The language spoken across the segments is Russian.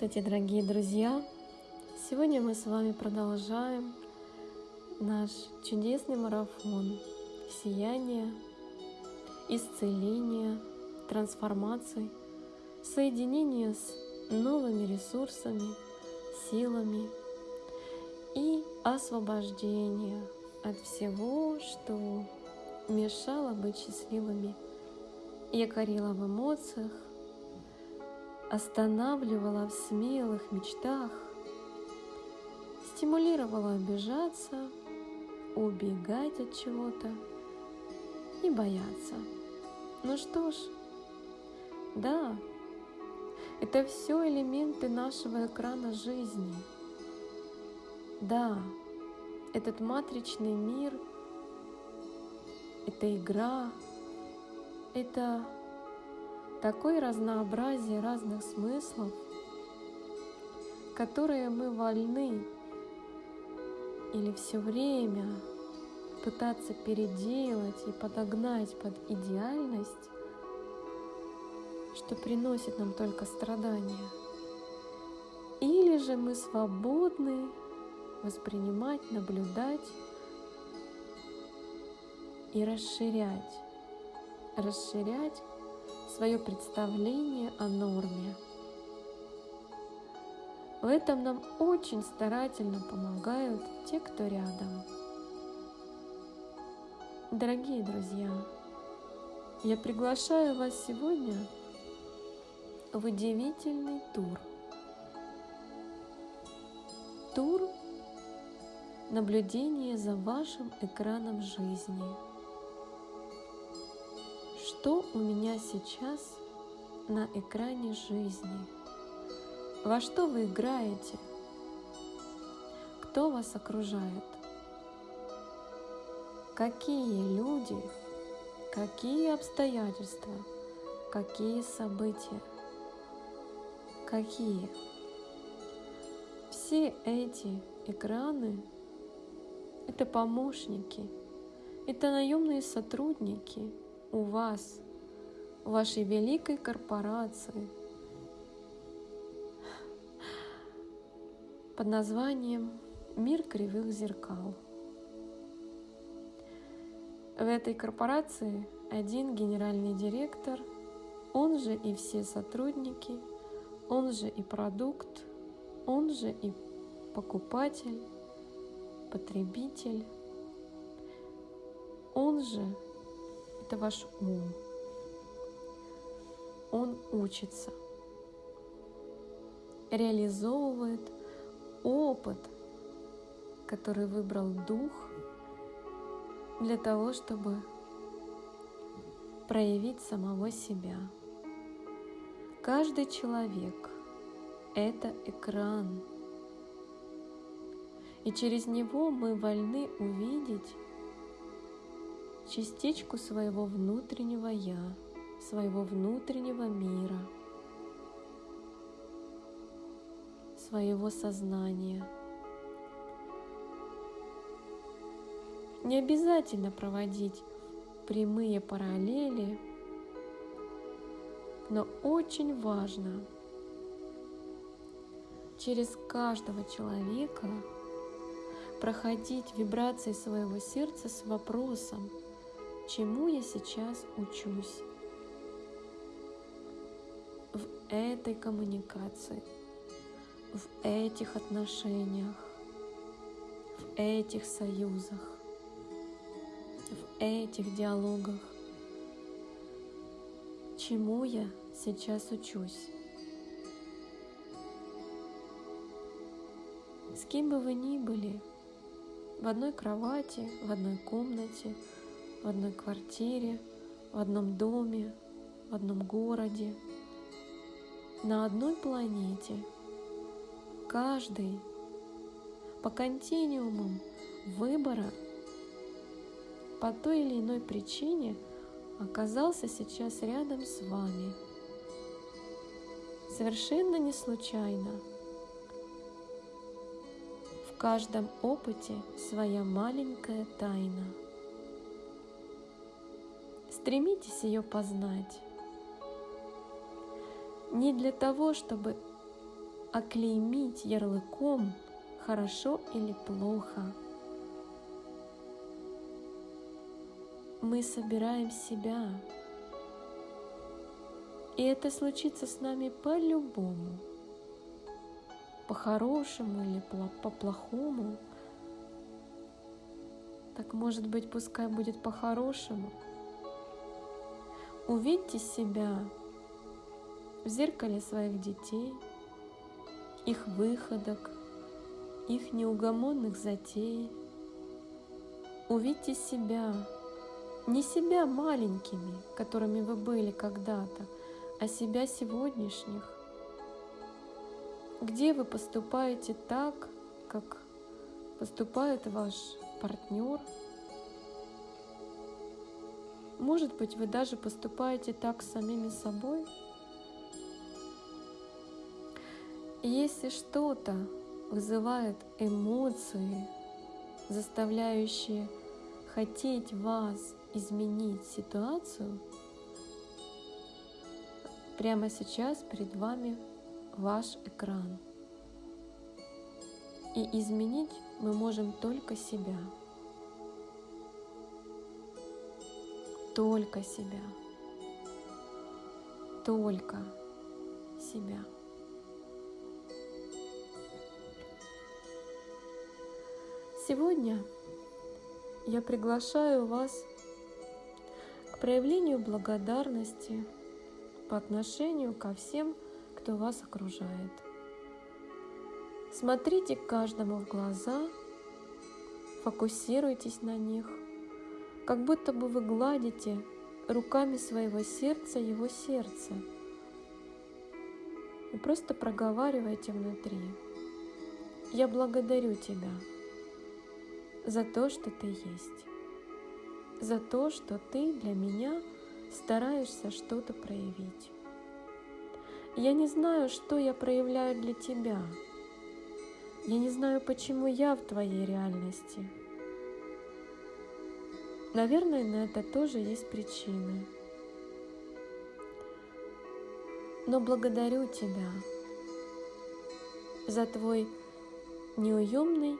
Здравствуйте, дорогие друзья! Сегодня мы с вами продолжаем наш чудесный марафон сияния, исцеления, трансформации, соединения с новыми ресурсами, силами и освобождения от всего, что мешало быть счастливыми, якорило в эмоциях, останавливала в смелых мечтах, стимулировала обижаться, убегать от чего-то и бояться. Ну что ж, да, это все элементы нашего экрана жизни. Да, этот матричный мир, это игра, это такое разнообразие разных смыслов, которые мы вольны или все время пытаться переделать и подогнать под идеальность, что приносит нам только страдания. Или же мы свободны воспринимать, наблюдать и расширять, расширять свое представление о норме. В этом нам очень старательно помогают те, кто рядом. Дорогие друзья, я приглашаю вас сегодня в удивительный тур. Тур наблюдения за вашим экраном жизни – что у меня сейчас на экране жизни? Во что вы играете? Кто вас окружает? Какие люди, какие обстоятельства, какие события, какие? Все эти экраны — это помощники, это наемные сотрудники — у вас, в вашей великой корпорации под названием «Мир кривых зеркал». В этой корпорации один генеральный директор, он же и все сотрудники, он же и продукт, он же и покупатель, потребитель, он же это ваш ум. Он учится, реализовывает опыт, который выбрал дух для того, чтобы проявить самого себя. Каждый человек — это экран, и через него мы вольны увидеть частичку своего внутреннего «я», своего внутреннего мира, своего сознания. Не обязательно проводить прямые параллели, но очень важно через каждого человека проходить вибрации своего сердца с вопросом, чему я сейчас учусь в этой коммуникации, в этих отношениях, в этих союзах, в этих диалогах, чему я сейчас учусь. С кем бы вы ни были, в одной кровати, в одной комнате – в одной квартире, в одном доме, в одном городе, на одной планете. Каждый по континуумам выбора по той или иной причине оказался сейчас рядом с вами. Совершенно не случайно. В каждом опыте своя маленькая тайна – Стремитесь ее познать. Не для того, чтобы оклеймить ярлыком хорошо или плохо. Мы собираем себя. И это случится с нами по-любому. По-хорошему или по-плохому. Так может быть, пускай будет по-хорошему. Увидьте себя в зеркале своих детей, их выходок, их неугомонных затей. Увидьте себя, не себя маленькими, которыми вы были когда-то, а себя сегодняшних. Где вы поступаете так, как поступает ваш партнер. Может быть, вы даже поступаете так с самими собой. И если что-то вызывает эмоции, заставляющие хотеть вас изменить ситуацию, прямо сейчас перед вами ваш экран. И изменить мы можем только себя. Только себя. Только себя. Сегодня я приглашаю вас к проявлению благодарности по отношению ко всем, кто вас окружает – Смотрите каждому в глаза, фокусируйтесь на них, как будто бы вы гладите руками своего сердца его сердце. И просто проговаривайте внутри. Я благодарю тебя за то, что ты есть, за то, что ты для меня стараешься что-то проявить. Я не знаю, что я проявляю для тебя, я не знаю, почему я в твоей реальности. Наверное, на это тоже есть причины. Но благодарю тебя за твой неуемный,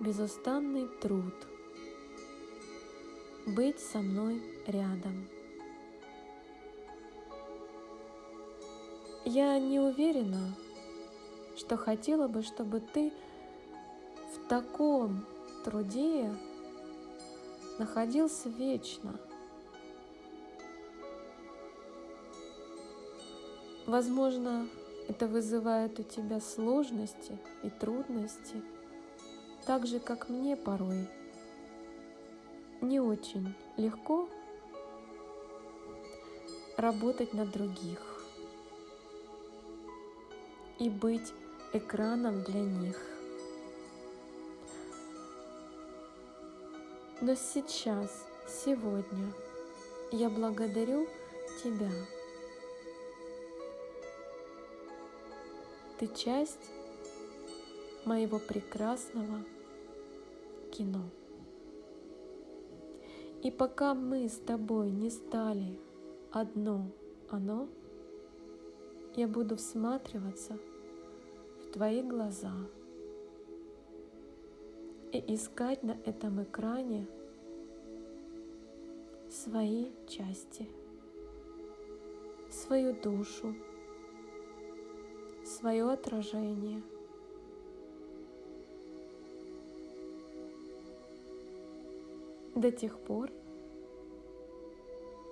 безустанный труд быть со мной рядом. Я не уверена, что хотела бы, чтобы ты в таком труде находился вечно. Возможно, это вызывает у тебя сложности и трудности, так же, как мне порой. Не очень легко работать на других и быть экраном для них. Но сейчас, сегодня я благодарю Тебя. Ты часть моего прекрасного кино. И пока мы с тобой не стали одно оно, я буду всматриваться – твои глаза и искать на этом экране свои части, свою душу, свое отражение. До тех пор,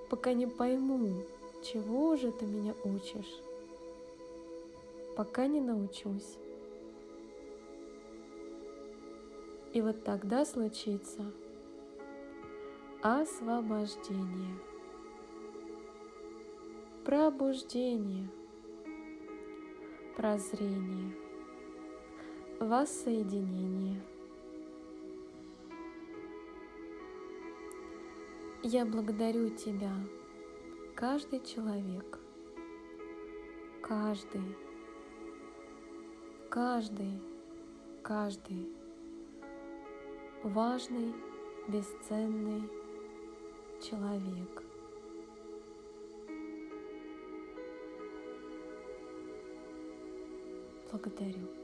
пока не пойму, чего же ты меня учишь пока не научусь. И вот тогда случится освобождение, пробуждение, прозрение, воссоединение. Я благодарю Тебя, каждый человек, каждый. Каждый, каждый важный, бесценный человек. Благодарю.